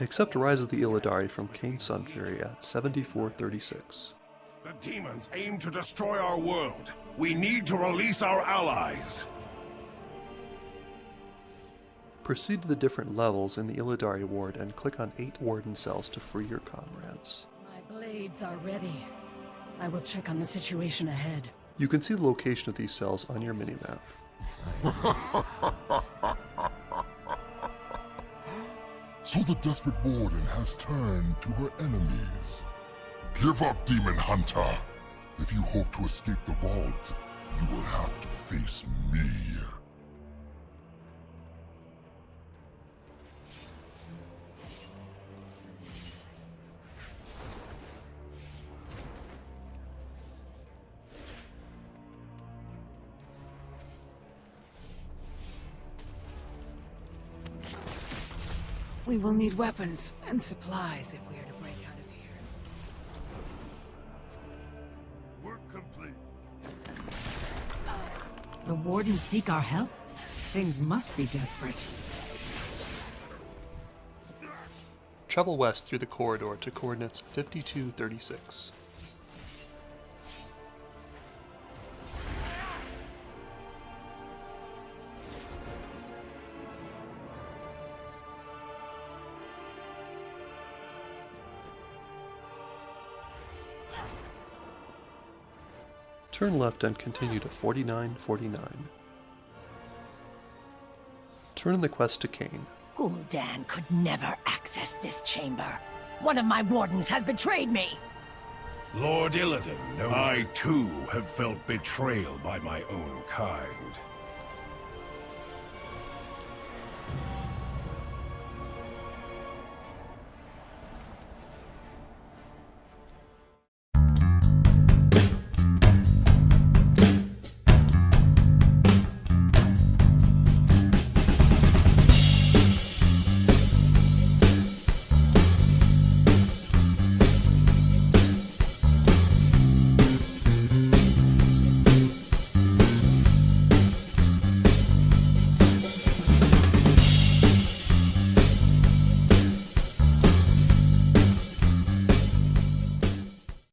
Accept Rise of the Illidari from Kayn Sunfury at 7436. The demons aim to destroy our world. We need to release our allies. Proceed to the different levels in the Illidari ward and click on 8 warden cells to free your comrades. My blades are ready. I will check on the situation ahead. You can see the location of these cells on your minimap. So the desperate warden has turned to her enemies. Give up, demon hunter. If you hope to escape the vault, you will have to face me. We will need weapons and supplies if we are to break out of here. Work complete. The Wardens seek our help? Things must be desperate. Travel west through the corridor to coordinates 5236. Turn left and continue to 4949. Turn the quest to Kayn. Gul'dan could never access this chamber. One of my wardens has betrayed me. Lord Illidan knows I too have felt betrayal by my own kind.